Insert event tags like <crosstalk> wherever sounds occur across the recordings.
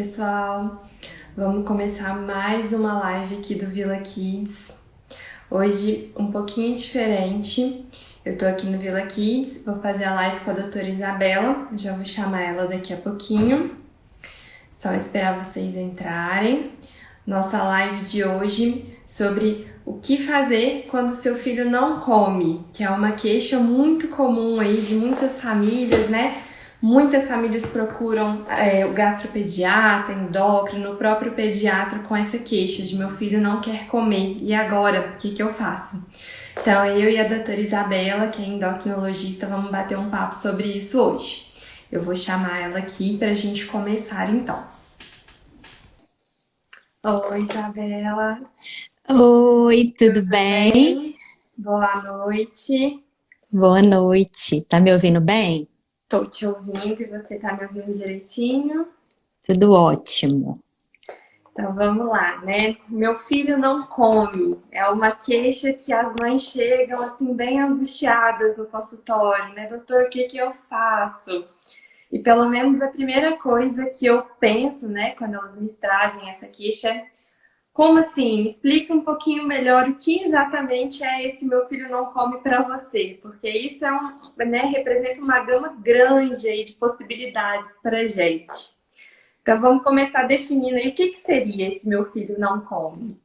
pessoal! Vamos começar mais uma live aqui do Vila Kids. Hoje um pouquinho diferente. Eu tô aqui no Vila Kids, vou fazer a live com a doutora Isabela, já vou chamar ela daqui a pouquinho. Só esperar vocês entrarem. Nossa live de hoje sobre o que fazer quando seu filho não come, que é uma queixa muito comum aí de muitas famílias, né? Muitas famílias procuram é, o gastropediatra, endócrino, o próprio pediatra com essa queixa de meu filho não quer comer. E agora, o que, que eu faço? Então, eu e a doutora Isabela, que é endocrinologista, vamos bater um papo sobre isso hoje. Eu vou chamar ela aqui para a gente começar então. Oi, Isabela. Oi, tudo, tudo bem? bem? Boa noite. Boa noite. Tá me ouvindo bem? Tô te ouvindo e você tá me ouvindo direitinho? Tudo ótimo. Então vamos lá, né? Meu filho não come. É uma queixa que as mães chegam assim bem angustiadas no consultório, né? Doutor, o que que eu faço? E pelo menos a primeira coisa que eu penso, né, quando elas me trazem essa queixa é como assim? Me explica um pouquinho melhor o que exatamente é esse meu filho não come para você, porque isso é um, né, representa uma gama grande aí de possibilidades para gente. Então vamos começar definindo aí o que, que seria esse meu filho não come.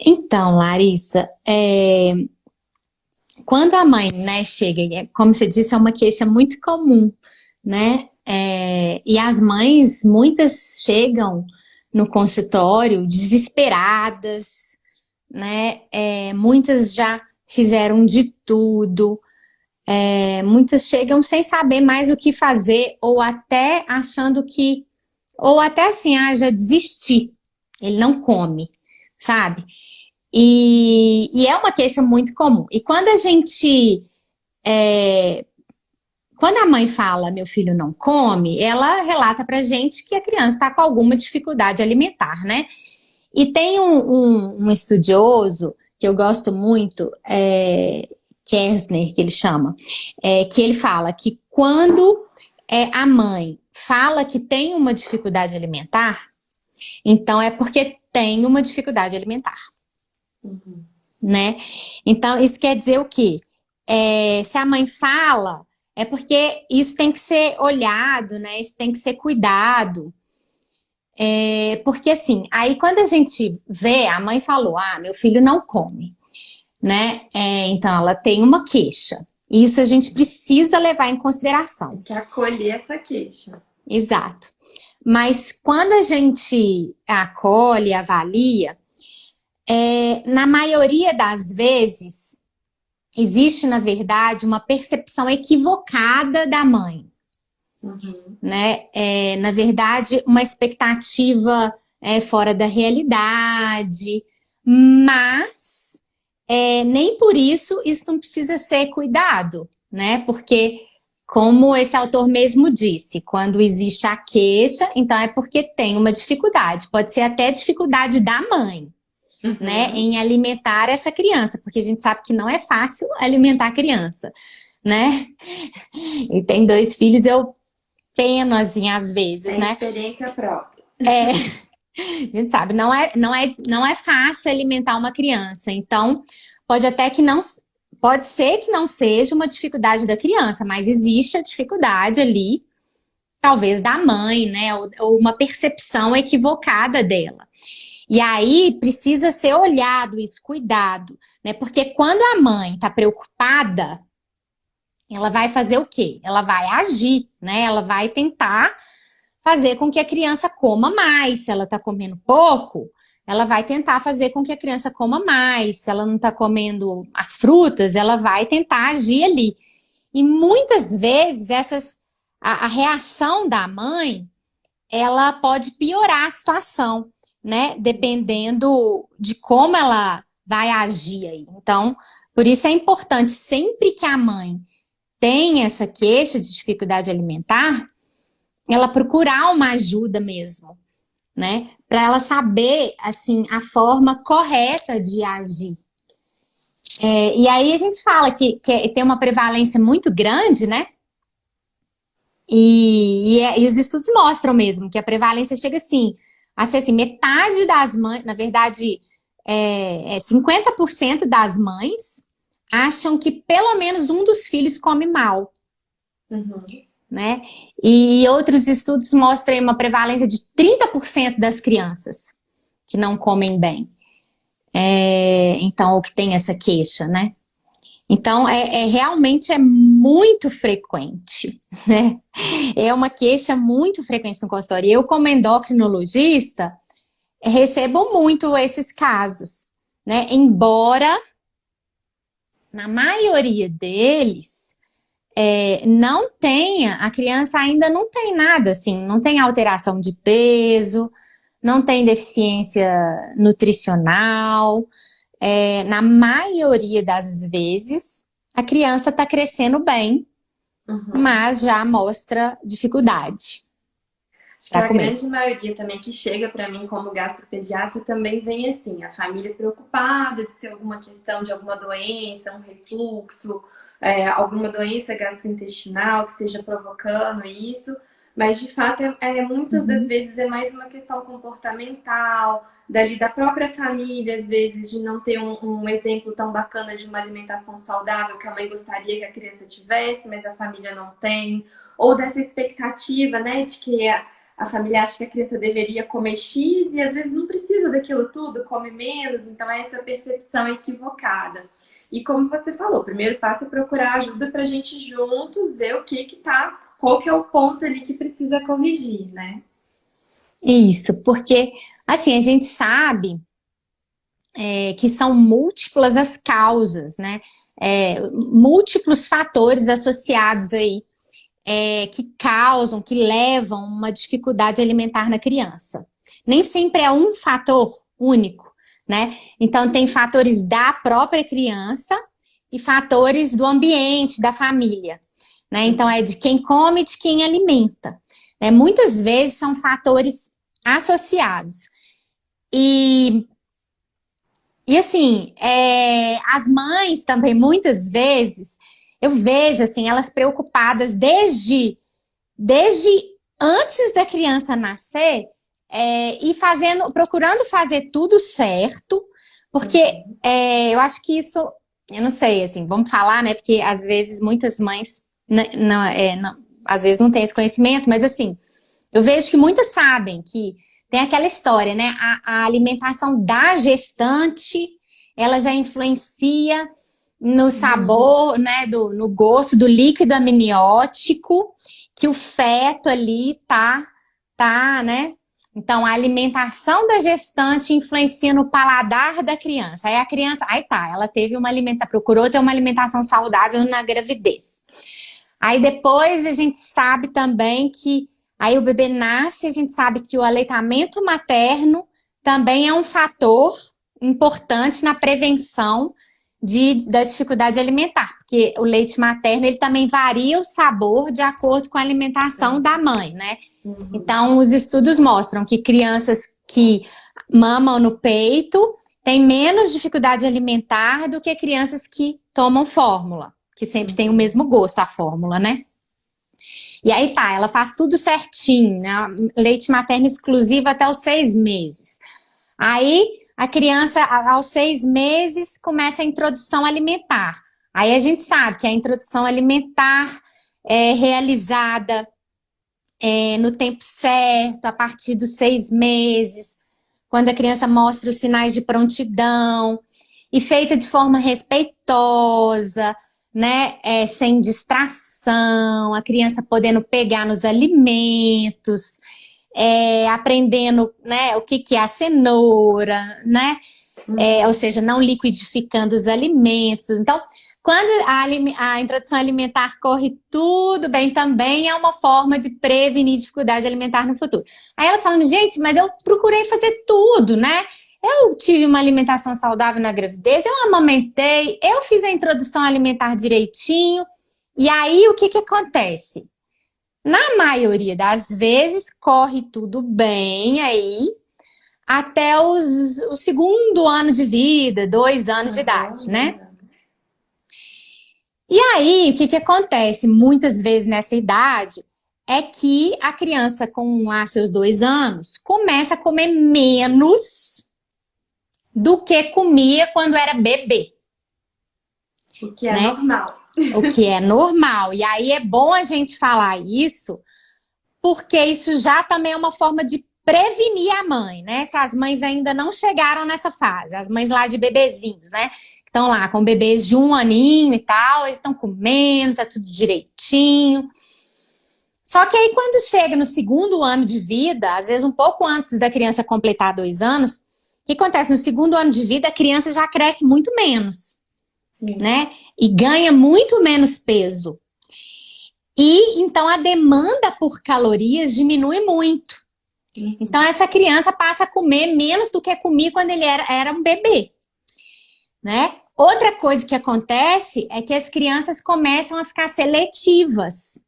Então, Larissa, é... quando a mãe né, chega, é, como você disse, é uma queixa muito comum, né? É... E as mães, muitas chegam no consultório, desesperadas, né? É, muitas já fizeram de tudo, é, muitas chegam sem saber mais o que fazer, ou até achando que, ou até assim, ah, já desisti, ele não come, sabe? E, e é uma queixa muito comum. E quando a gente é, quando a mãe fala, meu filho não come, ela relata pra gente que a criança está com alguma dificuldade alimentar, né? E tem um, um, um estudioso que eu gosto muito, é, Kersner, que ele chama, é, que ele fala que quando é, a mãe fala que tem uma dificuldade alimentar, então é porque tem uma dificuldade alimentar. Uhum. Né? Então, isso quer dizer o quê? É, se a mãe fala é porque isso tem que ser olhado, né? Isso tem que ser cuidado. É, porque assim, aí quando a gente vê, a mãe falou, ah, meu filho não come, né? É, então ela tem uma queixa. Isso a gente precisa levar em consideração. Tem que acolher essa queixa. Exato. Mas quando a gente acolhe, avalia, é, na maioria das vezes, existe, na verdade, uma percepção equivocada da mãe. Uhum. Né? É, na verdade, uma expectativa é, fora da realidade, mas é, nem por isso isso não precisa ser cuidado, né? Porque, como esse autor mesmo disse, quando existe a queixa, então é porque tem uma dificuldade, pode ser até dificuldade da mãe uhum. né, em alimentar essa criança, porque a gente sabe que não é fácil alimentar a criança, né? <laughs> E tem dois filhos, eu peno assim às vezes, tem né? experiência própria. É, <laughs> a gente sabe, não é, não, é, não é fácil alimentar uma criança, então pode até que não, pode ser que não seja uma dificuldade da criança, mas existe a dificuldade ali, talvez da mãe, né, ou, ou uma percepção equivocada dela. E aí precisa ser olhado isso, cuidado, né? Porque quando a mãe está preocupada, ela vai fazer o quê? Ela vai agir, né? Ela vai tentar fazer com que a criança coma mais. Se ela está comendo pouco, ela vai tentar fazer com que a criança coma mais. Se ela não está comendo as frutas, ela vai tentar agir ali. E muitas vezes essas, a, a reação da mãe, ela pode piorar a situação né? Dependendo de como ela vai agir aí. Então, por isso é importante, sempre que a mãe tem essa queixa de dificuldade alimentar, ela procurar uma ajuda mesmo, né? Para ela saber, assim, a forma correta de agir. É, e aí a gente fala que, que tem uma prevalência muito grande, né? E, e, é, e, os estudos mostram mesmo que a prevalência chega assim, a ser assim, metade das mães, na verdade, é, é 50% das mães acham que pelo menos um dos filhos come mal. Uhum. Né? E outros estudos mostram uma prevalência de 30% das crianças que não comem bem. É, então, o que tem essa queixa, né? Então, é, é, realmente é muito frequente, <laughs> né? É uma queixa muito frequente no consultório. Eu, como endocrinologista, recebo muito esses casos, né? Embora, na maioria deles, é, não tenha, a criança ainda não tem nada assim, não tem alteração de peso, não tem deficiência nutricional, é, na maioria das vezes, a criança está crescendo bem, uhum. mas já mostra dificuldade. Acho que a comer. grande maioria também que chega para mim como gastropediatra também vem assim, a família preocupada de ter alguma questão de alguma doença, um refluxo, é, alguma doença gastrointestinal que esteja provocando isso, mas de fato é, é muitas uhum. das vezes é mais uma questão comportamental, dali da própria família, às vezes, de não ter um, um, exemplo tão bacana de uma alimentação saudável que a mãe gostaria que a criança tivesse, mas a família não tem, ou dessa expectativa, né, de que a, a família acha que a criança deveria comer X e às vezes não precisa daquilo tudo, come menos, então é essa percepção equivocada. E como você falou, o primeiro passo é procurar ajuda para a gente juntos ver o que que tá qual que é o ponto ali que precisa corrigir, né? Isso, porque assim, a gente sabe é, que são múltiplas as causas, né? É, múltiplos fatores associados aí é, que causam, que levam uma dificuldade alimentar na criança. Nem sempre é um fator único, né? Então tem fatores da própria criança e fatores do ambiente, da família. Né? Então, é de quem come e de quem alimenta. Né? Muitas vezes são fatores associados. E, e assim, é, as mães também, muitas vezes, eu vejo assim, elas preocupadas desde, desde antes da criança nascer é, e fazendo, procurando fazer tudo certo, porque é, eu acho que isso, eu não sei, assim, vamos falar, né? Porque às vezes muitas mães não, é, não, às vezes não tem esse conhecimento, mas assim, eu vejo que muitas sabem que tem aquela história, né? A, a alimentação da gestante, ela já influencia no sabor, uhum. né? Do, no gosto do líquido amniótico que o feto ali tá, tá, né? Então, a alimentação da gestante influencia no paladar da criança. Aí a criança, aí tá, ela teve uma alimentação, procurou ter uma alimentação saudável na gravidez. Aí depois a gente sabe também que aí o bebê nasce, a gente sabe que o aleitamento materno também é um fator importante na prevenção de, da dificuldade alimentar, porque o leite materno ele também varia o sabor de acordo com a alimentação da mãe, né? Uhum. Então, os estudos mostram que crianças que mamam no peito têm menos dificuldade alimentar do que crianças que tomam fórmula que sempre tem o mesmo gosto, a fórmula, né? E aí tá, ela faz tudo certinho, né? Leite materno exclusivo até os seis meses. Aí a criança, aos seis meses, começa a introdução alimentar. Aí a gente sabe que a introdução alimentar é realizada é, no tempo certo, a partir dos seis meses, quando a criança mostra os sinais de prontidão, e feita de forma respeitosa, né, é, sem distração, a criança podendo pegar nos alimentos, é, aprendendo né, o que, que é a cenoura, né? É, ou seja, não liquidificando os alimentos. Então, quando a, a, introdução alimentar corre tudo bem, também é uma forma de prevenir dificuldade alimentar no futuro. Aí elas falam, gente, mas eu procurei fazer tudo, né? Eu tive uma alimentação saudável na gravidez, eu amamentei, eu fiz a introdução alimentar direitinho. E aí, o que que acontece? Na maioria das vezes, corre tudo bem aí, até os, o segundo ano de vida, dois anos de idade, né? E aí, o que que acontece? Muitas vezes nessa idade, é que a criança com lá seus dois anos começa a comer menos do que comia quando era bebê. O que é né? normal. O que é normal. E aí é bom a gente falar isso, porque isso já também é uma forma de prevenir a mãe, né? Se as mães ainda não chegaram nessa fase, as mães lá de bebezinhos, né? Estão lá com bebês de um aninho e tal, eles estão comendo, tá tudo direitinho. Só que aí quando chega no segundo ano de vida, às vezes um pouco antes da criança completar dois anos, que acontece? No segundo ano de vida, a criança já cresce muito menos, Sim. né? E ganha muito menos peso. E então a demanda por calorias diminui muito. Uhum. Então essa criança passa a comer menos do que comia quando ele era, era um bebê, né? Outra coisa que acontece é que as crianças começam a ficar seletivas.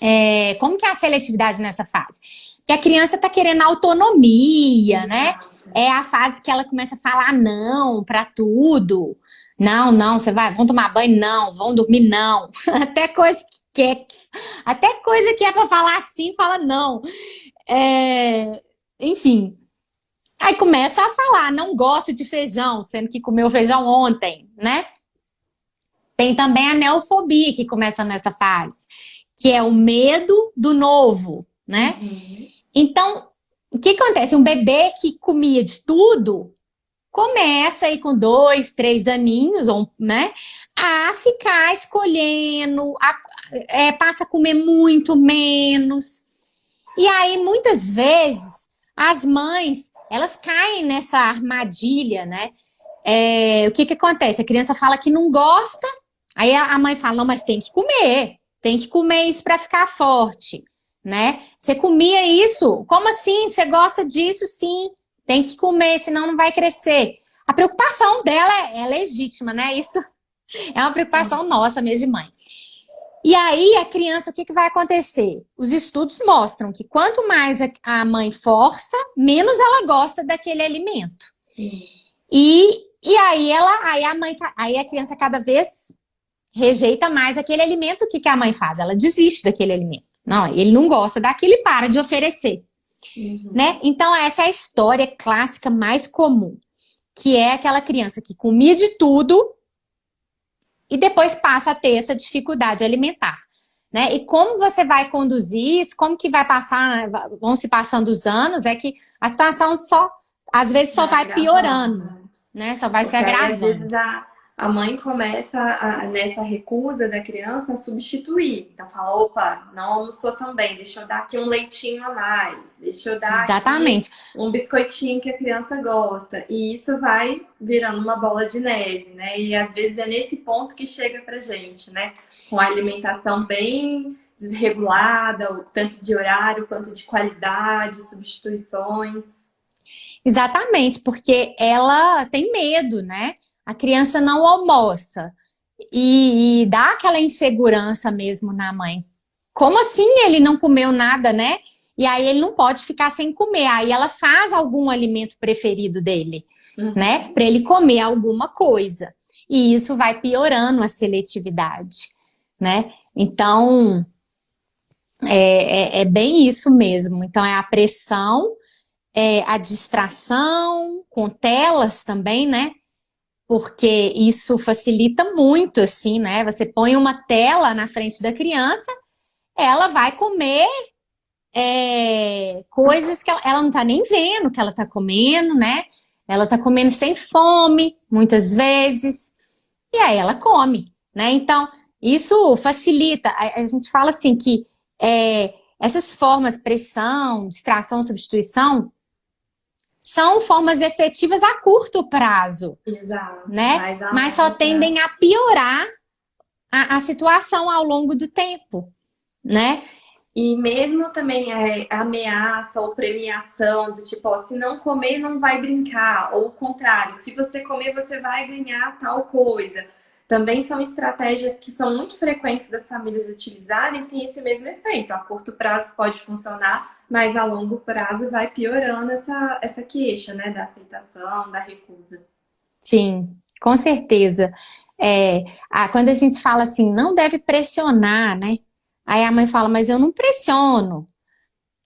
É, como que é a seletividade nessa fase? Que a criança está querendo autonomia, né? É a fase que ela começa a falar não para tudo. Não, não, você vai, vão tomar banho, não, vão dormir, não. <laughs> Até coisa que é, até coisa que é para falar assim, fala não. É, enfim. Aí começa a falar, não gosto de feijão, sendo que comeu feijão ontem, né? Tem também a neofobia que começa nessa fase que é o medo do novo, né? Uhum. Então, o que acontece? Um bebê que comia de tudo, começa aí com dois, três aninhos, né? A ficar escolhendo, a, é, passa a comer muito menos. E aí, muitas vezes, as mães, elas caem nessa armadilha, né? É, o que que acontece? A criança fala que não gosta, aí a mãe fala, não, mas tem que comer. Tem que comer isso para ficar forte, né? Você comia isso? Como assim? Você gosta disso? Sim. Tem que comer, senão não vai crescer. A preocupação dela é, é legítima, né? Isso <laughs> é uma preocupação nossa mesmo de mãe. E aí, a criança, o que, que vai acontecer? Os estudos mostram que quanto mais a mãe força, menos ela gosta daquele alimento. E, e aí, ela, aí, a mãe, aí a criança cada vez rejeita mais aquele alimento, o que, que a mãe faz? Ela desiste daquele alimento. Não, ele não gosta daquilo e para de oferecer. Uhum. Né? Então, essa é a história clássica mais comum, que é aquela criança que comia de tudo e depois passa a ter essa dificuldade alimentar. Né? E como você vai conduzir isso, como que vai passar, vão se passando os anos, é que a situação só, às vezes, só vai, vai piorando, né? Só vai Porque se agravando. Às vezes a, a mãe começa a, nessa recusa da criança a substituir. Então fala, opa, não almoçou tão bem, deixa eu dar aqui um leitinho a mais, deixa eu dar Exatamente. um biscoitinho que a criança gosta. E isso vai virando uma bola de neve, né? E às vezes é nesse ponto que chega pra gente, né? Com a alimentação bem desregulada, tanto de horário quanto de qualidade, substituições. Exatamente, porque ela tem medo, né? A criança não almoça e, e dá aquela insegurança mesmo na mãe. Como assim ele não comeu nada, né? E aí ele não pode ficar sem comer. Aí ela faz algum alimento preferido dele, uhum. né? Para ele comer alguma coisa. E isso vai piorando a seletividade, né? Então, é, é, é bem isso mesmo. Então, é a pressão, é a distração, com telas também, né? Porque isso facilita muito, assim, né? Você põe uma tela na frente da criança, ela vai comer é, coisas que ela, ela não tá nem vendo que ela tá comendo, né? Ela tá comendo sem fome, muitas vezes, e aí ela come, né? Então, isso facilita. A, a gente fala assim que é, essas formas, pressão, distração, substituição, são formas efetivas a curto prazo. Exato. Né? Mas só tendem a piorar a, a, situação ao longo do tempo, né? E mesmo também é, ameaça ou premiação, do tipo, ó, se não comer, não vai brincar. Ou o contrário, se você comer, você vai ganhar tal coisa também são estratégias que são muito frequentes das famílias utilizarem, tem esse mesmo efeito. A curto prazo pode funcionar, mas a longo prazo vai piorando essa, essa queixa, né, da aceitação, da recusa. Sim, com certeza. É, a, quando a gente fala assim, não deve pressionar, né, Aí a mãe fala, mas eu não pressiono.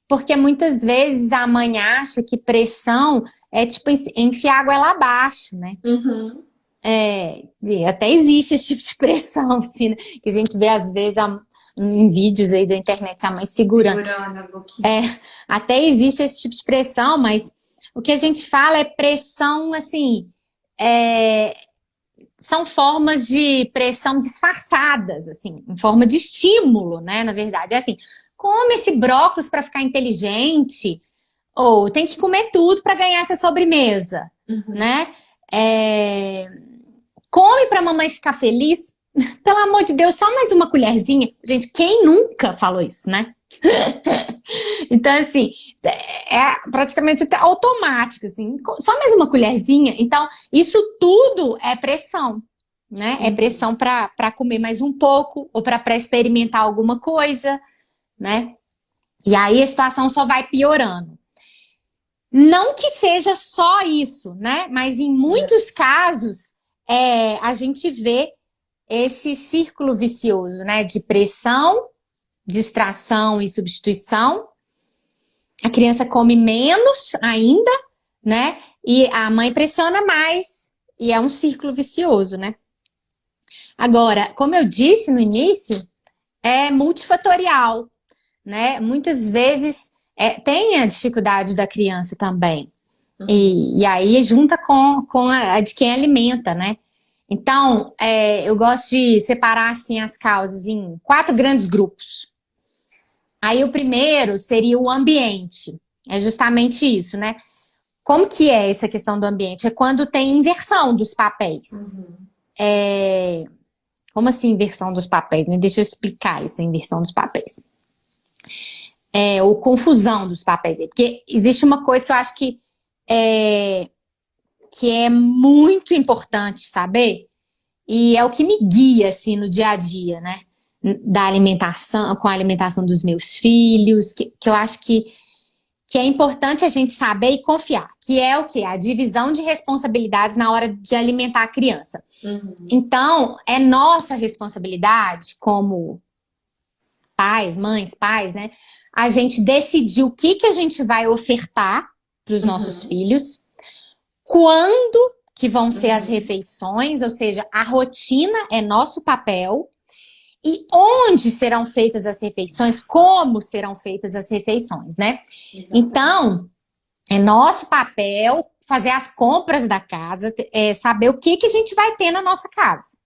Porque muitas vezes a mãe acha que pressão é tipo enfiar água lá abaixo, né? Uhum. É, até existe esse tipo de pressão, <laughs> assim, né? que a gente vê às vezes a, em vídeos aí da internet a mãe segurando. segurando é, até existe esse tipo de pressão, mas o que a gente fala é pressão, assim, é, são formas de pressão disfarçadas, assim, em forma de estímulo, né, na verdade. É assim, come esse brócolis para ficar inteligente, ou tem que comer tudo para ganhar essa sobremesa, uhum. né? É... Come para a mamãe ficar feliz. <laughs> Pelo amor de Deus, só mais uma colherzinha. Gente, quem nunca falou isso, né? <laughs> então, assim, é, é praticamente automático, assim, só mais uma colherzinha. Então, isso tudo é pressão, né? É uhum. pressão para comer mais um pouco, ou para experimentar alguma coisa, né? E aí a situação só vai piorando. Não que seja só isso, né? Mas em muitos casos, é, a gente vê esse círculo vicioso, né? De pressão, distração e substituição. A criança come menos ainda, né? E a mãe pressiona mais. E é um círculo vicioso, né? Agora, como eu disse no início, é multifatorial, né? Muitas vezes é, tem a dificuldade da criança também. Uhum. E, e aí junta com, com a, a de quem alimenta, né? Então, é, eu gosto de separar assim as causas em quatro grandes grupos. Aí o primeiro seria o ambiente. É justamente isso, né? Como que é essa questão do ambiente? É quando tem inversão dos papéis. Uhum. É... Como assim inversão dos papéis? Né? Deixa eu explicar essa inversão dos papéis. É, ou confusão dos papéis. Porque existe uma coisa que eu acho que é, que é muito importante saber, e é o que me guia, assim, no dia a dia, né? da alimentação, com a alimentação dos meus filhos, que, que eu acho que, que é importante a gente saber e confiar, que é o que? A divisão de responsabilidades na hora de alimentar a criança. Uhum. Então, é nossa responsabilidade como pais, mães, pais, né? A gente decidir o que, que a gente vai ofertar para os uhum. nossos filhos, quando que vão ser as uhum. refeições, ou seja, a rotina é nosso papel, e onde serão feitas as refeições, como serão feitas as refeições, né? Exatamente. Então, é nosso papel fazer as compras da casa, é, saber o que, que a gente vai ter na nossa casa,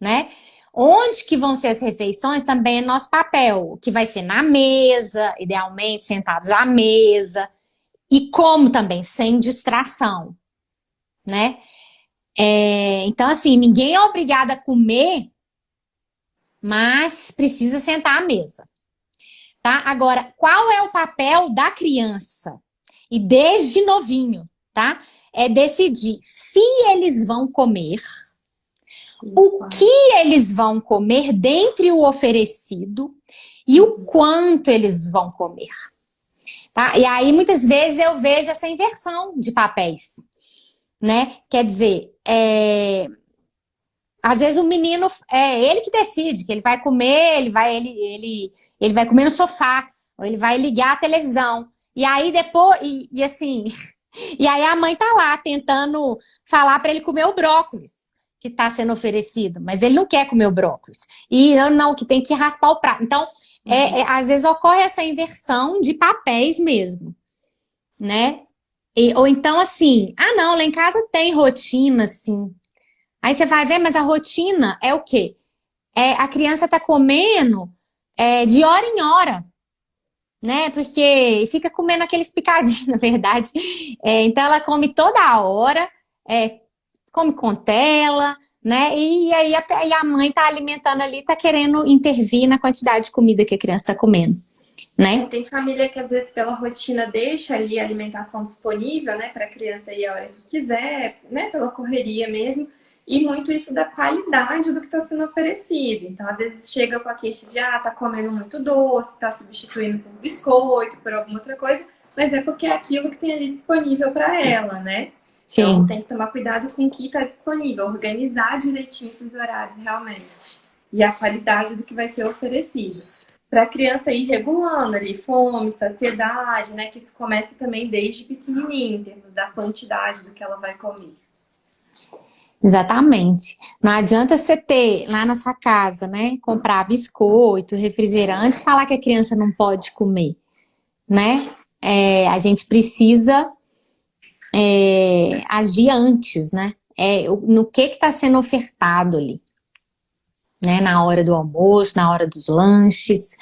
né? Onde que vão ser as refeições também é nosso papel, que vai ser na mesa, idealmente sentados à mesa, e como também, sem distração, né? É, então, assim, ninguém é obrigado a comer mas precisa sentar à mesa. Tá? Agora, qual é o papel da criança? E desde novinho, tá? É decidir se eles vão comer, o que eles vão comer dentre o oferecido e o quanto eles vão comer. Tá? E aí, muitas vezes, eu vejo essa inversão de papéis. Né? Quer dizer, é, às vezes o menino, é ele que decide, que ele vai comer, ele vai, ele, ele, ele vai comer no sofá, ou ele vai ligar a televisão. E aí depois, e, e assim, <laughs> e aí a mãe tá lá tentando falar para ele comer o brócolis que está sendo oferecido, mas ele não quer comer o brócolis. E não, que tem que raspar o prato. Então, é, é, às vezes ocorre essa inversão de papéis mesmo, né? E, ou então assim, ah não, lá em casa tem rotina, assim, Aí você vai ver, mas a rotina é o quê? É, a criança tá comendo é, de hora em hora, né? Porque fica comendo aqueles picadinhos, <laughs> na verdade. É, então ela come toda hora, é, come com tela, né? E aí a, e a mãe tá alimentando ali, tá querendo intervir na quantidade de comida que a criança tá comendo. Né? Tem família que às vezes pela rotina deixa ali a alimentação disponível, né, para a criança ir a hora que quiser, né, pela correria mesmo e muito isso da qualidade do que está sendo oferecido. Então, às vezes chega com a queixa de, ah, tá comendo muito doce, tá substituindo por biscoito, por alguma outra coisa, mas é porque é aquilo que tem ali disponível para ela, né? Sim. Então, tem que tomar cuidado com o que está disponível, organizar direitinho esses horários realmente. E a qualidade do que vai ser oferecido. para a criança ir regulando ali fome, saciedade, né? Que isso começa também desde pequenininho, em termos da quantidade do que ela vai comer. Exatamente. Não adianta você ter lá na sua casa, né, comprar biscoito, refrigerante, falar que a criança não pode comer, né? É, a gente precisa é, agir antes, né? É, no que está sendo ofertado ali né, na hora do almoço, na hora dos lanches,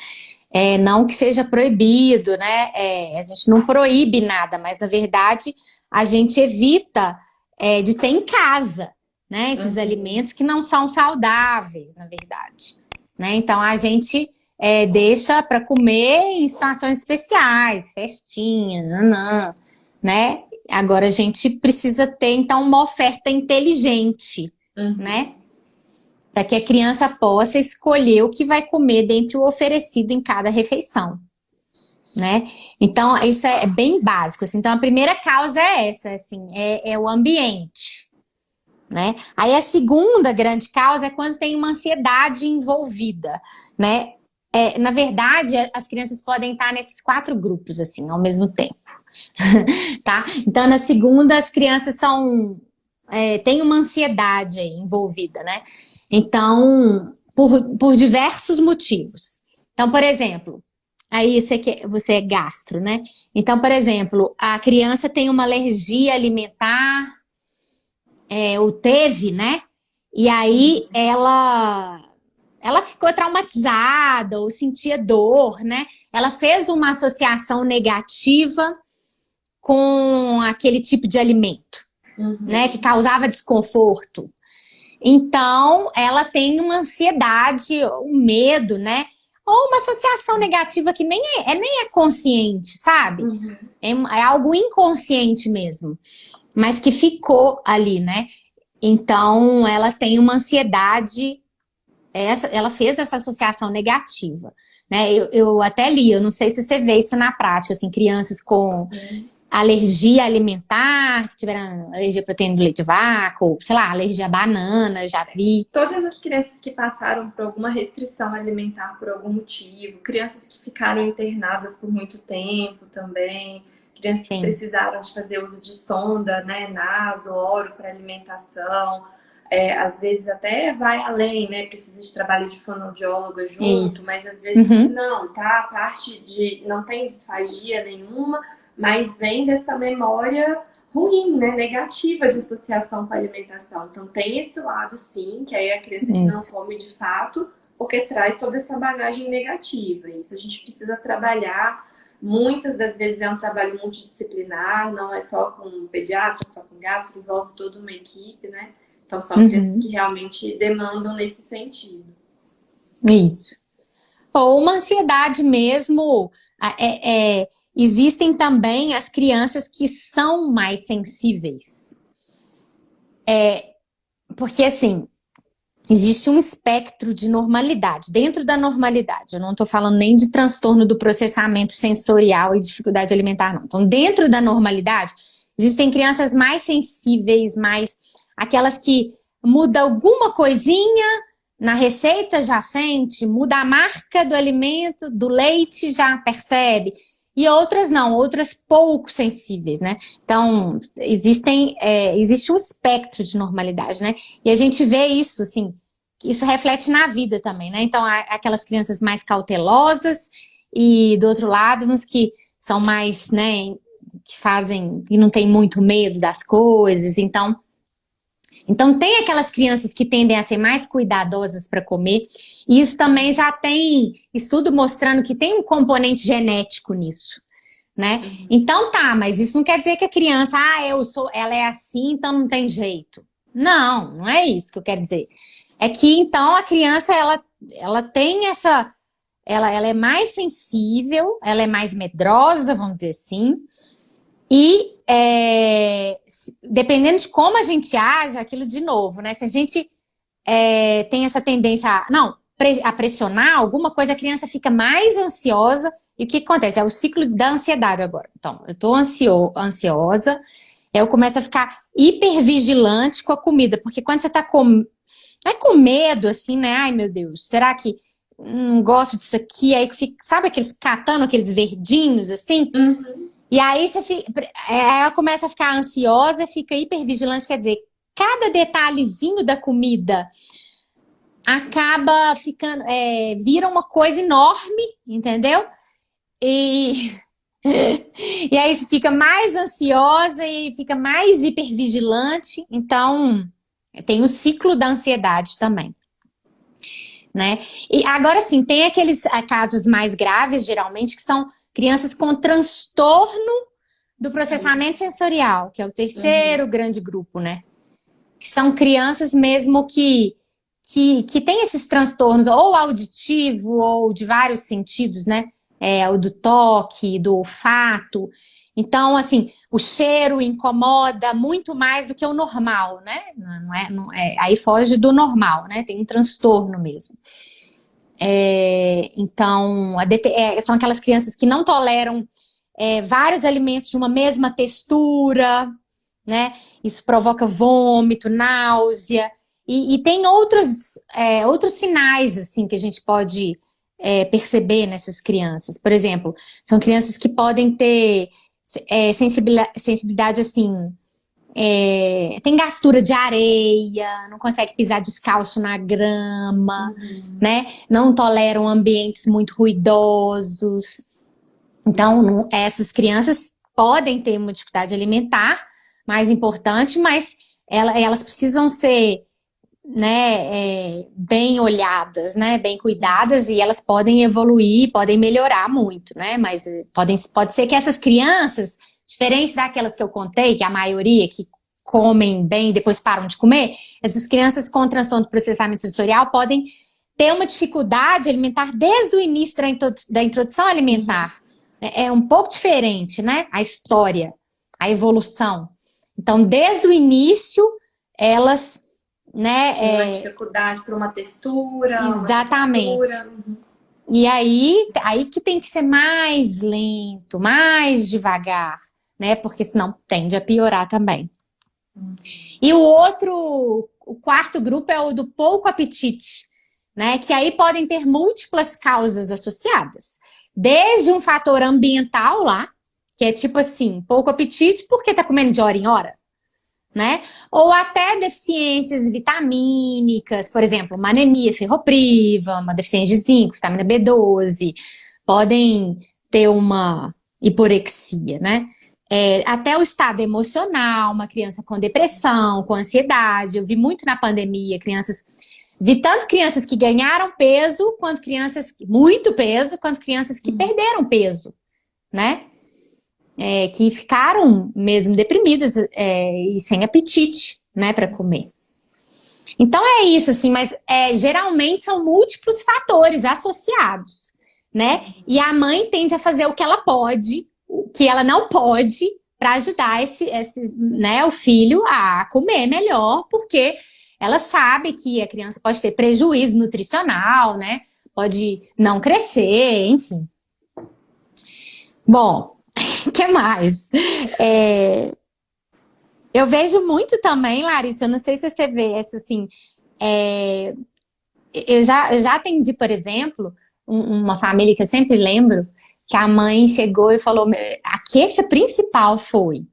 é, não que seja proibido, né, é, a gente não proíbe nada, mas na verdade a gente evita é, de ter em casa, né, esses uhum. alimentos que não são saudáveis, na verdade, né, então a gente é, deixa para comer em situações especiais, festinha, nanã, né, agora a gente precisa ter então uma oferta inteligente, uhum. né, para que a criança possa escolher o que vai comer dentre o oferecido em cada refeição. Né? Então, isso é bem básico. Assim. Então, a primeira causa é essa, assim, é, é o ambiente. Né? Aí a segunda grande causa é quando tem uma ansiedade envolvida, né? É, na verdade, as crianças podem estar nesses quatro grupos, assim, ao mesmo tempo, <laughs> tá? Então, na segunda, as crianças são é, tem uma ansiedade envolvida, né? Então, por, por diversos motivos. Então, por exemplo, aí você, que, você é gastro, né? Então, por exemplo, a criança tem uma alergia alimentar, é, ou teve, né? E aí ela, ela ficou traumatizada ou sentia dor, né? Ela fez uma associação negativa com aquele tipo de alimento uhum. né, que causava desconforto. Então, ela tem uma ansiedade, um medo, né? Ou uma associação negativa que nem é, é nem é consciente, sabe? Uhum. É, é, algo inconsciente mesmo, mas que ficou ali, né? Então, ela tem uma ansiedade, essa, ela fez essa associação negativa. Né? Eu, eu até li, eu não sei se você vê isso na prática, assim, crianças com alergia alimentar, que tiveram alergia à proteína do leite de vaca, ou, sei lá, alergia à banana, já vi. Todas as crianças que passaram por alguma restrição alimentar por algum motivo, crianças que ficaram internadas por muito tempo também, crianças Sim. que precisaram de fazer uso de sonda, né, naso, oro para alimentação, é, às vezes até vai além, né? Precisa de trabalho de fonoaudióloga junto, Isso. mas às vezes uhum. não, tá? A parte de não tem disfagia nenhuma, mas vem dessa memória ruim, né, negativa de associação com a alimentação. Então tem esse lado sim, que aí a criança que não come de fato, porque traz toda essa bagagem negativa. Isso a gente precisa trabalhar. Muitas das vezes é um trabalho multidisciplinar, não é só com pediatra, só com gastro, envolve toda uma equipe, né? Então são uhum. crianças que realmente demandam nesse sentido. Isso. Ou uma ansiedade mesmo é, é, existem também as crianças que são mais sensíveis. É, porque, assim, existe um espectro de normalidade. Dentro da normalidade, eu não estou falando nem de transtorno do processamento sensorial e dificuldade alimentar, não. Então, dentro da normalidade, existem crianças mais sensíveis, mais aquelas que muda alguma coisinha na receita já sente, muda a marca do alimento, do leite já percebe. E outras não, outras pouco sensíveis, né? Então, existem, é, existe um espectro de normalidade, né? E a gente vê isso, assim, isso reflete na vida também, né? Então, aquelas crianças mais cautelosas e, do outro lado, uns que são mais, né, que fazem, e não tem muito medo das coisas, então então tem aquelas crianças que tendem a ser mais cuidadosas para comer, e isso também já tem estudo mostrando que tem um componente genético nisso. Né? Uhum. Então tá, mas isso não quer dizer que a criança, ah, eu sou, ela é assim, então não tem jeito. Não, não é isso que eu quero dizer. É que então a criança, ela, ela tem essa, ela, ela é mais sensível, ela é mais medrosa, vamos dizer assim, e é, dependendo de como a gente age, aquilo de novo, né? Se a gente é, tem essa tendência a, não, a pressionar alguma coisa, a criança fica mais ansiosa. E o que acontece? É o ciclo da ansiedade agora. Então, eu tô ansio, ansiosa, eu começo a ficar hipervigilante com a comida, porque quando você tá com, é com medo, assim, né? Ai, meu Deus, será que não gosto disso aqui, aí fica, sabe aqueles catando aqueles verdinhos assim? Uhum. E aí você fica, é, ela começa a ficar ansiosa, fica hipervigilante, quer dizer, cada detalhezinho da comida acaba ficando, é, vira uma coisa enorme, entendeu? E, <laughs> e aí você fica mais ansiosa e fica mais hipervigilante, então tem o ciclo da ansiedade também. Né? E agora sim, tem aqueles ah, casos mais graves, geralmente, que são crianças com transtorno do processamento sensorial, que é o terceiro uhum. grande grupo, né? Que são crianças mesmo que, que, que têm esses transtornos, ou auditivo, ou de vários sentidos, né? É, o do toque, do olfato. Então, assim, o cheiro incomoda muito mais do que o normal, né? Não é, não é, aí foge do normal, né? Tem um transtorno mesmo. É, então, é, são aquelas crianças que não toleram é, vários alimentos de uma mesma textura, né? Isso provoca vômito, náusea. E, e tem outros, é, outros sinais, assim, que a gente pode é, perceber nessas crianças. Por exemplo, são crianças que podem ter é, sensibilidade, sensibilidade, assim, é, tem gastura de areia, não consegue pisar descalço na grama, uhum. né? Não toleram ambientes muito ruidosos. Então, não, essas crianças podem ter uma dificuldade alimentar mais importante, mas ela, elas precisam ser né, é, bem olhadas, né, bem cuidadas e elas podem evoluir, podem melhorar muito, né, mas podem, pode ser que essas crianças Diferente daquelas que eu contei, que a maioria que comem bem e depois param de comer, essas crianças com transtorno do processamento sensorial podem ter uma dificuldade alimentar desde o início da introdução alimentar. É, é um pouco diferente, né? A história, a evolução. Então, desde o início, elas... Né, é... dificuldade para uma textura. Exatamente. Uma textura. Uhum. E aí, aí que tem que ser mais lento, mais devagar né? Porque senão tende a piorar também. E o outro, o quarto grupo é o do pouco apetite, né? Que aí podem ter múltiplas causas associadas. Desde um fator ambiental lá, que é tipo assim, pouco apetite porque tá comendo de hora em hora, né? Ou até deficiências vitamínicas, por exemplo, uma anemia ferropriva, uma deficiência de zinco, vitamina B12, podem ter uma hiporexia, né? É, até o estado emocional, uma criança com depressão, com ansiedade. Eu vi muito na pandemia crianças... Vi tanto crianças que ganharam peso, quanto crianças... Muito peso, quanto crianças que perderam peso, né? É, que ficaram mesmo deprimidas é, e sem apetite, né, para comer. Então é isso, assim, mas é, geralmente são múltiplos fatores associados, né? E a mãe tende a fazer o que ela pode que ela não pode para ajudar esse, esse, né, o filho a comer melhor, porque ela sabe que a criança pode ter prejuízo nutricional, né? Pode não crescer, enfim. Bom, o <laughs> que mais? É, eu vejo muito também, Larissa, eu não sei se você vê essa assim, é, eu, já, eu já atendi, por exemplo, um, uma família que eu sempre lembro, que a mãe chegou e falou, a queixa principal foi,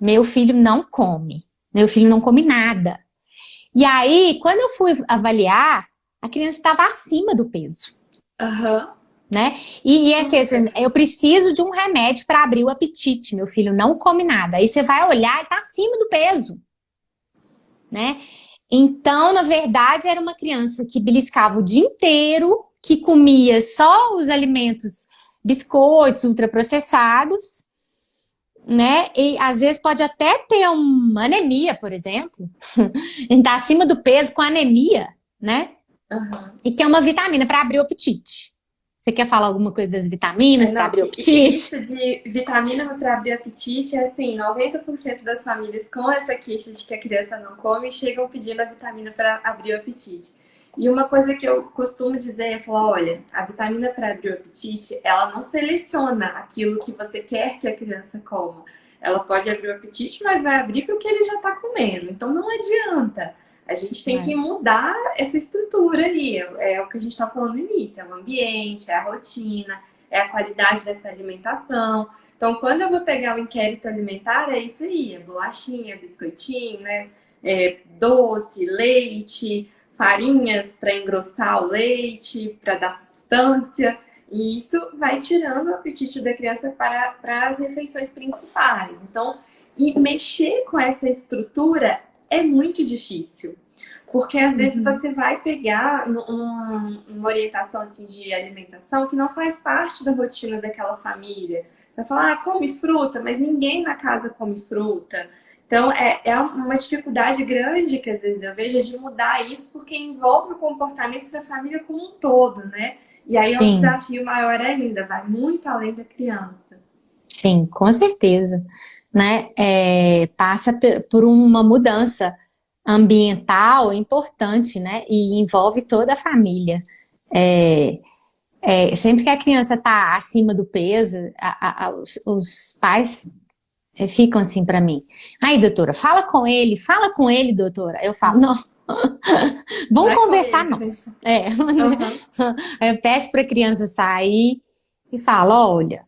meu filho não come, meu filho não come nada. E aí, quando eu fui avaliar, a criança estava acima do peso. Uhum. Né? E, e é que assim, eu preciso de um remédio para abrir o apetite, meu filho não come nada. Aí você vai olhar e está acima do peso. Né? Então, na verdade, era uma criança que beliscava o dia inteiro, que comia só os alimentos biscoitos ultraprocessados, né? E às vezes pode até ter uma anemia, por exemplo. <laughs> Está acima do peso com anemia, né? Uhum. E que é uma vitamina para abrir o apetite. Você quer falar alguma coisa das vitaminas para abrir o apetite? Isso de vitamina para abrir o apetite é assim, 90% das famílias com essa queixa de que a criança não come chegam pedindo a vitamina para abrir o apetite. E uma coisa que eu costumo dizer é falar, olha, a vitamina para abrir o apetite, ela não seleciona aquilo que você quer que a criança coma. Ela pode abrir o apetite, mas vai abrir porque ele já está comendo. Então não adianta A gente tem é. que mudar essa estrutura ali. É, é o que a gente está falando no início. É o ambiente, é a rotina, é a qualidade dessa alimentação. Então, quando eu vou pegar o inquérito alimentar, é isso aí. É bolachinha, biscoitinho, né? É doce, leite, farinhas para engrossar o leite, para dar substância. E isso vai tirando o apetite da criança para, para as refeições principais. Então, e mexer com essa estrutura é muito difícil. Porque às vezes uhum. você vai pegar um, uma orientação assim, de alimentação que não faz parte da rotina daquela família. Você vai falar, ah, come fruta, mas ninguém na casa come fruta. Então, é, é uma dificuldade grande que às vezes eu vejo de mudar isso, porque envolve o comportamento da família como um todo, né? E aí Sim. é um desafio maior ainda, vai muito além da criança. Sim, com certeza. Né? É, passa por uma mudança ambiental importante, né? E envolve toda a família. É, é, sempre que a criança está acima do peso, a, a, os, os, pais ficam assim para mim. Aí, doutora, fala com ele, fala com ele, doutora. Eu falo, não. <laughs> Vamos conversar nós. É. Uhum. <laughs> Eu peço para a criança sair e falo, olha,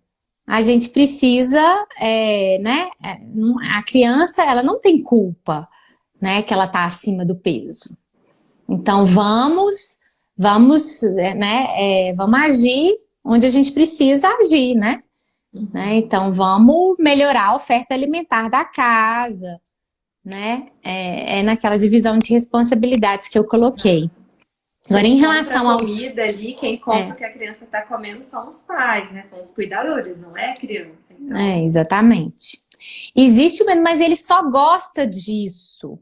a gente precisa, é, né? É, a criança, ela não tem culpa, né? Que ela está acima do peso. Então vamos, vamos, é, né? É, vamos agir onde a gente precisa agir, né? Né? Então, vamos melhorar a oferta alimentar da casa, né? É, é naquela divisão de responsabilidades que eu coloquei. Agora, em relação aos... comida ali, quem compra é. o que a criança está comendo são os pais, né? São os cuidadores, não é a criança. Então... É, exatamente. Existe, mas ele só gosta disso,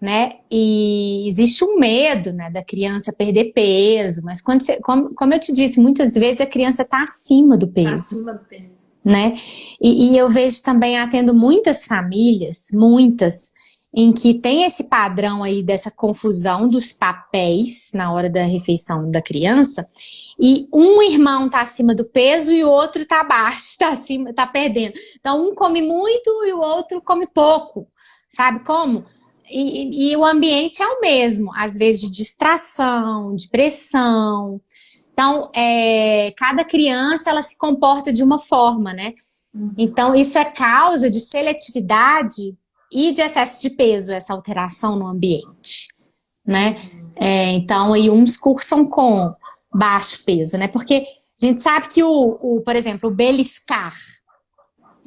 né? E existe um medo, né, da criança perder peso, mas quando você, como, como eu te disse, muitas vezes a criança está acima do peso. Tá acima do peso né? E, e eu vejo também, atendo muitas famílias, muitas, em que tem esse padrão aí dessa confusão dos papéis na hora da refeição da criança, e um irmão tá acima do peso e o outro tá abaixo, <laughs> tá acima, tá perdendo. Então um come muito e o outro come pouco, sabe como? E, e, o ambiente é o mesmo, às vezes de distração, de pressão, então, é, cada criança, ela se comporta de uma forma, né? Uhum. Então, isso é causa de seletividade e de excesso de peso, essa alteração no ambiente, né? É, então, e uns cursam com baixo peso, né? Porque a gente sabe que, o, o por exemplo, o beliscar,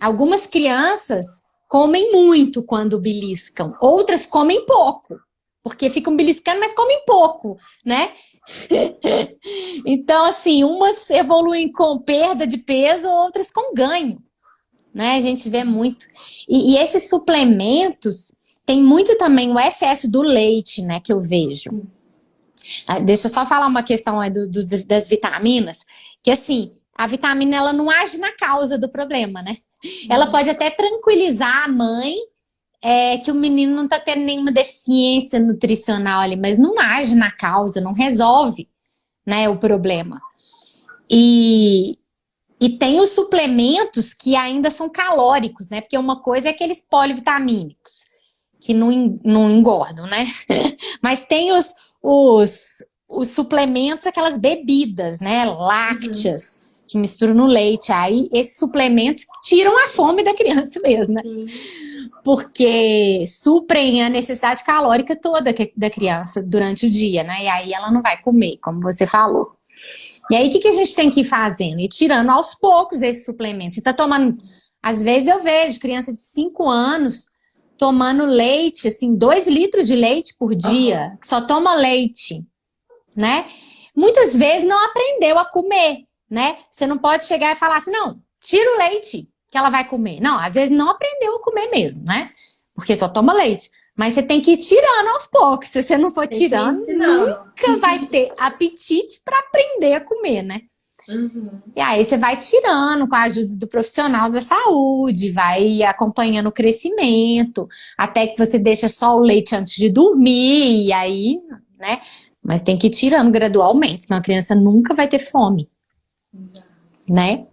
algumas crianças comem muito quando beliscam, outras comem pouco, porque ficam beliscando, mas comem pouco, né? <laughs> então, assim, umas evoluem com perda de peso, outras com ganho. Né? A gente vê muito. E, e esses suplementos, tem muito também o excesso do leite, né, que eu vejo. Ah, deixa eu só falar uma questão do, do, das vitaminas, que assim, a vitamina ela não age na causa do problema, né? Ela pode até tranquilizar a mãe é que o menino não está tendo nenhuma deficiência nutricional ali, mas não age na causa, não resolve né, o problema. E, e tem os suplementos que ainda são calóricos, né? Porque uma coisa é aqueles polivitamínicos, que não, não engordam, né? <laughs> Mas tem os, os, os suplementos, aquelas bebidas, né? Lácteas, uhum. Que misturam no leite. Aí esses suplementos tiram a fome da criança mesmo, né? Uhum porque suprem a necessidade calórica toda da criança durante o dia, né? E aí ela não vai comer, como você falou. E aí o que, que a gente tem que ir fazendo? E tirando aos poucos esses suplementos. Você tá tomando... Às vezes eu vejo criança de 5 anos tomando leite, assim, 2 litros de leite por dia, que só toma leite, né? Muitas vezes não aprendeu a comer, né? Você não pode chegar e falar assim, não, tira o leite, que ela vai comer. Não, às vezes não aprendeu a comer mesmo, né? Porque só toma leite. Mas você tem que ir tirando aos poucos. Se você não for tem tirando, nunca vai ter apetite para aprender a comer, né? Uhum. E aí você vai tirando com a ajuda do profissional da saúde, vai acompanhando o crescimento, até que você deixa só o leite antes de dormir, e aí, né? Mas tem que ir tirando gradualmente, senão a criança nunca vai ter fome. Né?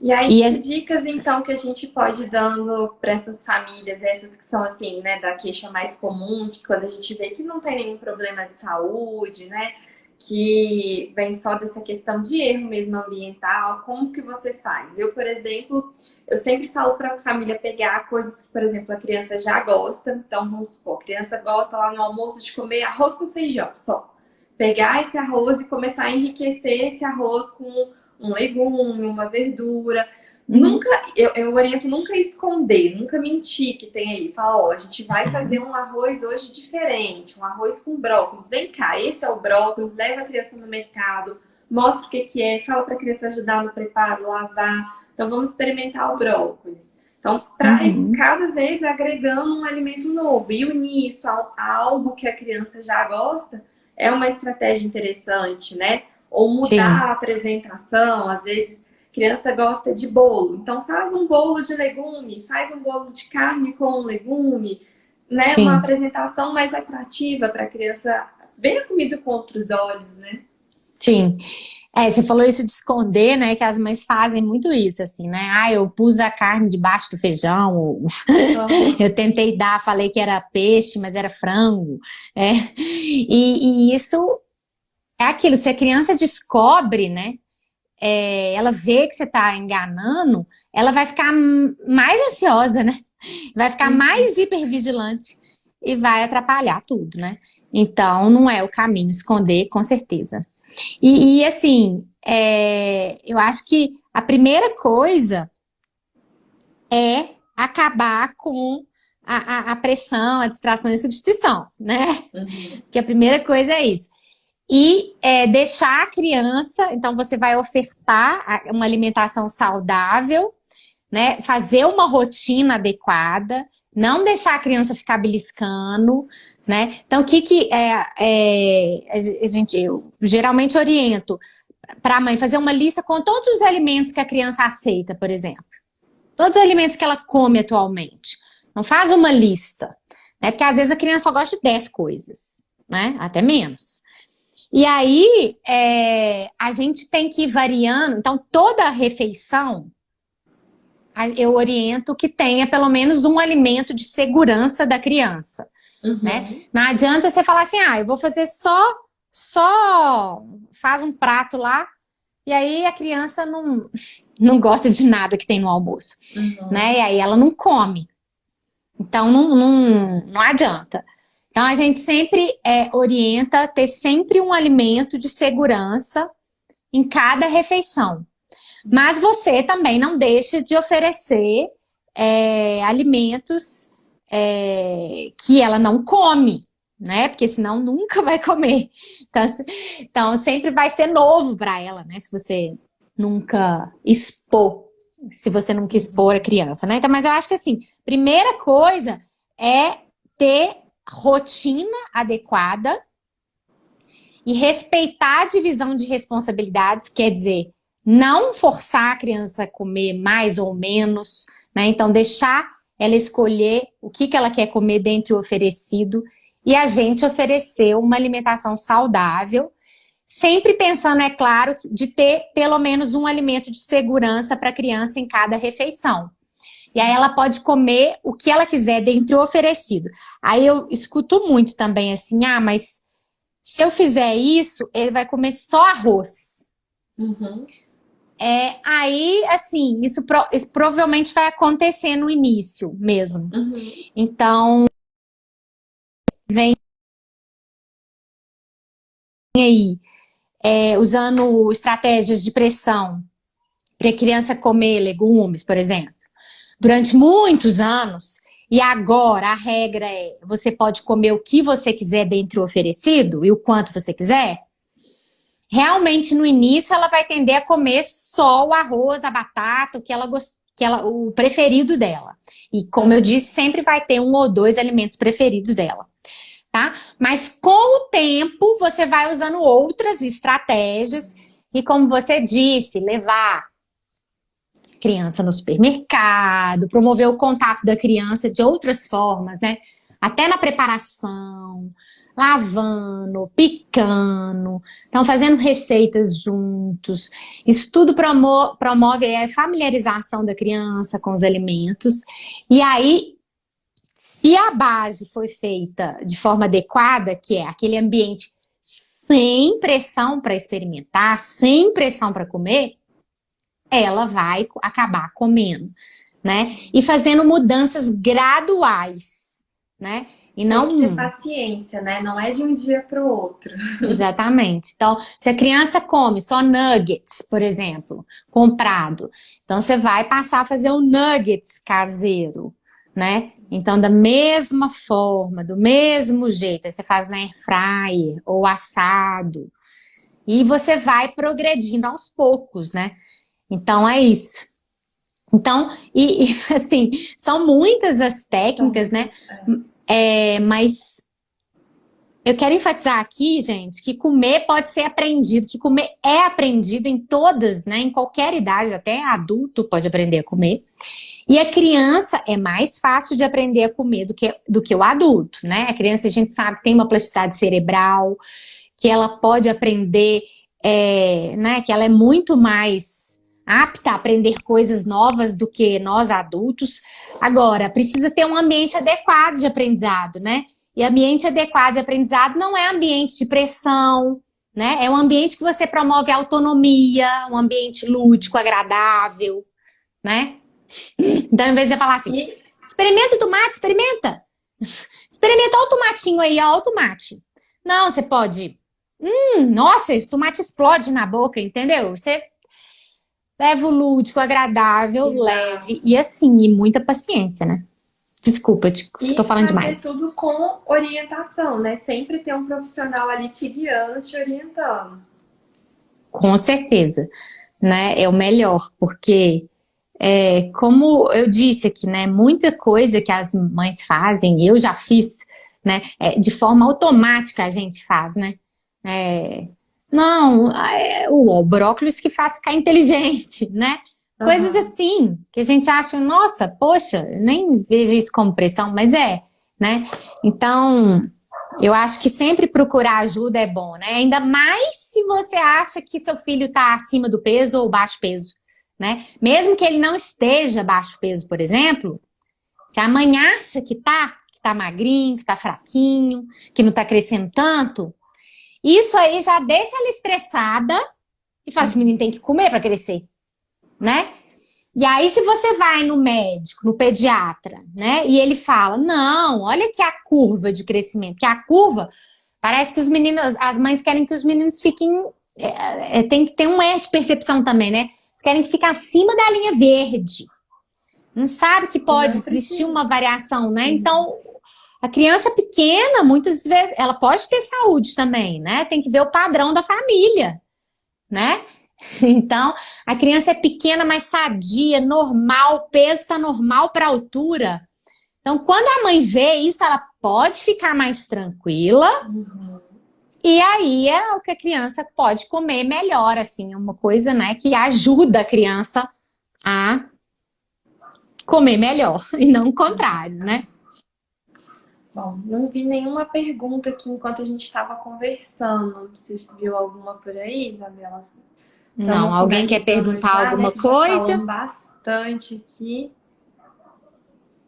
E aí, e as... dicas então que a gente pode ir dando para essas famílias, essas que são assim, né, da queixa mais comum, que quando a gente vê que não tem nenhum problema de saúde, né, que vem só dessa questão de erro mesmo ambiental, como que você faz? Eu, por exemplo, eu sempre falo para a família pegar coisas que, por exemplo, a criança já gosta, então vamos supor, a criança gosta lá no almoço de comer arroz com feijão só. Pegar esse arroz e começar a enriquecer esse arroz com um legume, uma verdura. Uhum. Nunca, eu, eu oriento nunca esconder, nunca mentir que tem aí. Fala, ó, a gente vai uhum. fazer um arroz hoje diferente, um arroz com brócolis. Vem cá, esse é o brócolis, leva a criança no mercado, mostra o que, que é, fala para a criança ajudar no preparo, lavar. Então vamos experimentar o brócolis. Então, para uhum. cada vez agregando um alimento novo e unir isso a, a algo que a criança já gosta, é uma estratégia interessante, né? Ou mudar Sim. a apresentação, às vezes criança gosta de bolo, então faz um bolo de legumes, faz um bolo de carne com legume, né? Sim. Uma apresentação mais atrativa para a criança ver a comida com outros olhos, né? Sim. É, você falou isso de esconder, né? Que as mães fazem muito isso, assim, né? Ah, eu pus a carne debaixo do feijão. Ou... <laughs> eu tentei dar, falei que era peixe, mas era frango. É. E, e isso é aquilo, se a criança descobre, né, é, ela vê que você está enganando, ela vai ficar mais ansiosa, né? Vai ficar uhum. mais hipervigilante e vai atrapalhar tudo, né? Então, não é o caminho, esconder, com certeza. E, e assim, é, eu acho que a primeira coisa é acabar com a, a, a pressão, a distração e a substituição, né? Uhum. Que a primeira coisa é isso e é, deixar a criança, então você vai ofertar uma alimentação saudável, né, fazer uma rotina adequada, não deixar a criança ficar beliscando, né? Então, o que que é, é, a gente, eu geralmente oriento para a mãe fazer uma lista com todos os alimentos que a criança aceita, por exemplo. Todos os alimentos que ela come atualmente. Não faz uma lista, né? Porque às vezes a criança só gosta de 10 coisas, né? Até menos. E aí, é, a gente tem que ir variando. Então, toda refeição, eu oriento que tenha pelo menos um alimento de segurança da criança. Uhum. Né? Não adianta você falar assim, ah, eu vou fazer só, só faz um prato lá, e aí a criança não, <laughs> não gosta de nada que tem no almoço. Uhum. Né? E aí ela não come. Então, não, não, não adianta. Então, a gente sempre é, orienta ter sempre um alimento de segurança em cada refeição. Mas você também não deixe de oferecer é, alimentos é, que ela não come, né? Porque senão nunca vai comer. Então, então sempre vai ser novo para ela, né? Se você nunca expor, se você nunca expor a criança, né? Então, mas eu acho que assim, primeira coisa é ter rotina adequada e respeitar a divisão de responsabilidades, quer dizer, não forçar a criança a comer mais ou menos, né? Então, deixar ela escolher o que, que ela quer comer dentro do oferecido e a gente oferecer uma alimentação saudável, sempre pensando, é claro, de ter pelo menos um alimento de segurança para a criança em cada refeição. E aí ela pode comer o que ela quiser dentro do oferecido. Aí eu escuto muito também assim, ah, mas se eu fizer isso, ele vai comer só arroz. Uhum. É, aí, assim, isso, pro, isso, provavelmente vai acontecer no início mesmo. Uhum. Então, vem aí, é, usando estratégias de pressão para a criança comer legumes, por exemplo durante muitos anos, e agora a regra é, você pode comer o que você quiser dentro do oferecido e o quanto você quiser, realmente no início ela vai tender a comer só o arroz, a batata, o que ela que ela, o preferido dela. E como eu disse, sempre vai ter um ou dois alimentos preferidos dela. Tá? Mas com o tempo você vai usando outras estratégias e como você disse, levar criança no supermercado, promover o contato da criança de outras formas, né? até na preparação, lavando, picando, estão fazendo receitas juntos. Isso tudo promove, a familiarização da criança com os alimentos. E aí, se a base foi feita de forma adequada, que é aquele ambiente sem pressão para experimentar, sem pressão para comer, ela vai acabar comendo, né? E fazendo mudanças graduais, né? E não... Tem que ter paciência, né? Não é de um dia para o outro. <laughs> Exatamente. Então, se a criança come só nuggets, por exemplo, comprado, então você vai passar a fazer um nuggets caseiro, né? Então, da mesma forma, do mesmo jeito, você faz na air fryer ou assado, e você vai progredindo aos poucos, né? Então, é isso. Então, e, e <laughs> assim, são muitas as técnicas, né? É, mas eu quero enfatizar aqui, gente, que comer pode ser aprendido, que comer é aprendido em todas, né? Em qualquer idade, até adulto pode aprender a comer. E a criança é mais fácil de aprender a comer do que, do que o adulto, né? A criança, a gente sabe, tem uma plasticidade cerebral, que ela pode aprender, é, né? Que ela é muito mais apta a aprender coisas novas do que nós adultos. Agora, precisa ter um ambiente adequado de aprendizado, né? E ambiente adequado de aprendizado não é ambiente de pressão, né? É um ambiente que você promove autonomia, um ambiente lúdico, agradável, né? Então, em vez de você falar assim, experimenta o tomate, experimenta. Experimenta o tomatinho aí, ó, o tomate. Não, você pode... Hum, nossa, esse tomate explode na boca, entendeu? Você leva o lúdico, agradável, Exato. leve e assim, e muita paciência, né? Desculpa, eu tô falando demais. tudo com orientação, né? Sempre ter um profissional ali te guiando, te orientando. Com certeza, né? É o melhor, porque é, como eu disse aqui, né? Muita coisa que as mães fazem, eu já fiz, né? É, de forma automática a gente faz, né? É, não, é o brócolis que faz ficar inteligente, né? Uhum. Coisas assim, que a gente acha, nossa, poxa, nem vejo isso como pressão, mas é, né? Então, eu acho que sempre procurar ajuda é bom, né? Ainda mais se você acha que seu filho está acima do peso ou baixo peso, né? Mesmo que ele não esteja baixo peso, por exemplo, se a mãe acha que tá, que tá magrinho, que tá fraquinho, que não tá crescendo tanto, isso aí já deixa ela estressada e fala, esse menino tem que comer para crescer, né? E aí, se você vai no médico, no pediatra, né? E ele fala, não, olha aqui a curva de crescimento. Que a curva, parece que os meninos, as mães querem que os meninos fiquem... É, é, tem que ter um erro de percepção também, né? Eles querem que fique acima da linha verde. Não sabe que pode existir uma variação, né? Então, a criança pequena, muitas vezes, ela pode ter saúde também, né? Tem que ver o padrão da família, né? <laughs> Então, a criança é pequena, mas sadia, normal, o peso está normal para a altura. Então, quando a mãe vê isso, ela pode ficar mais tranquila. Uhum. E aí é o que a criança pode comer melhor, assim, uma coisa, né, que ajuda a criança a comer melhor, <laughs> e não o contrário, né? Bom, não vi nenhuma pergunta aqui enquanto a gente estava conversando. Você viu alguma por aí, Isabela? Então, não, alguém quer perguntar já, né, alguma né, coisa? bastante aqui.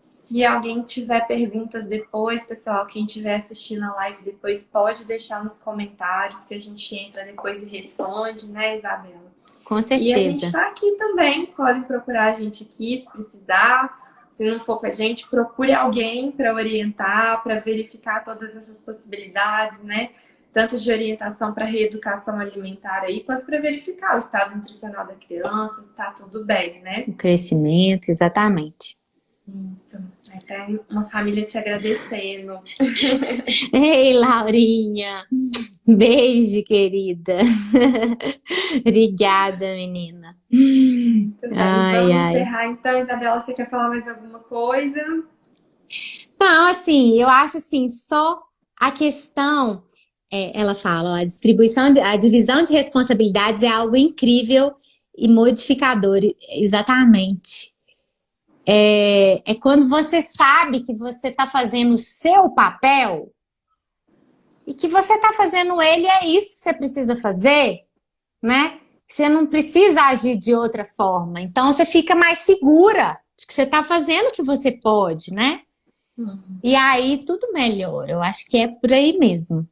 Se alguém tiver perguntas depois, pessoal, quem estiver assistindo a live depois, pode deixar nos comentários que a gente entra depois e responde, né, Isabela? Com certeza. E a gente está aqui também, podem procurar a gente aqui se precisar se não for com a gente, procure alguém para orientar, para verificar todas essas possibilidades, né? Tanto de orientação para reeducação alimentar aí, quanto para verificar o estado nutricional da criança, se está tudo bem, né? O crescimento, exatamente. Isso. Até uma família te agradecendo. <laughs> Ei, Laurinha! Beijo, querida. <laughs> Obrigada, menina. Tudo bem, ai, vamos ai. encerrar então. Isabela, você quer falar mais alguma coisa? Não, assim, eu acho assim, só a questão, é, ela fala, a distribuição, de, a divisão de responsabilidades é algo incrível e modificador, exatamente. É, é quando você sabe que você está fazendo o seu papel e que você está fazendo ele, é isso que você precisa fazer, né? Você não precisa agir de outra forma. Então, você fica mais segura de que você está fazendo o que você pode, né? Uhum. E aí, tudo melhora. Eu acho que é por aí mesmo.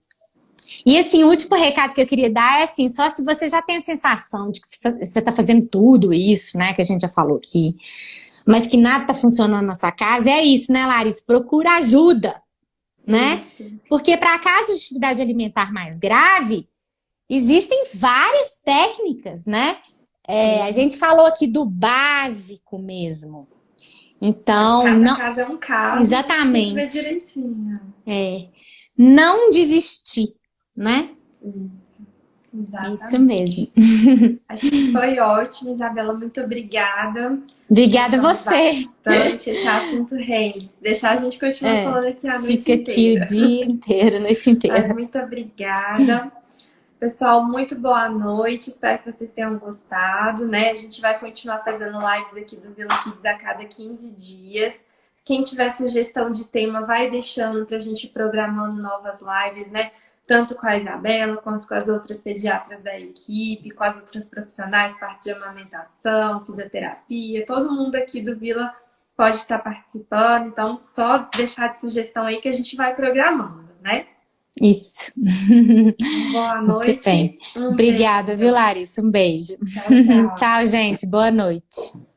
E assim, o último recado que eu queria dar é assim, só se você já tem a sensação de que você está fazendo tudo isso, né, que a gente já falou aqui, mas que nada está funcionando na sua casa, é isso, né, Larissa? Procura ajuda, né? Isso. Porque para casos de dificuldade alimentar mais grave, existem várias técnicas, né? É, a gente falou aqui do básico mesmo. Então, Cada não... caso é um caso. Exatamente. É. Não desistir né? Isso. Exatamente. Isso mesmo. Acho que foi ótimo, Isabela. Muito obrigada. Obrigada a você. Bastante, esse assunto rende. Deixar, a gente continua é, falando aqui a noite fica inteira. Fica aqui o dia inteiro, a noite inteira. Mas muito obrigada. Pessoal, muito boa noite. Espero que vocês tenham gostado, né? A gente vai continuar fazendo lives aqui do Vila Kids a cada 15 dias. Quem tiver sugestão de tema, vai deixando para a gente ir programando novas lives, né? Tanto com a Isabela, quanto com as outras pediatras da equipe, com as outras profissionais, parte de amamentação, fisioterapia, todo mundo aqui do Vila pode estar participando, então só deixar de sugestão aí que a gente vai programando, né? Isso. Boa <laughs> noite. Um Obrigada, beijo. viu, Larissa? Um beijo. Tchau, tchau. <laughs> tchau, gente. Boa noite.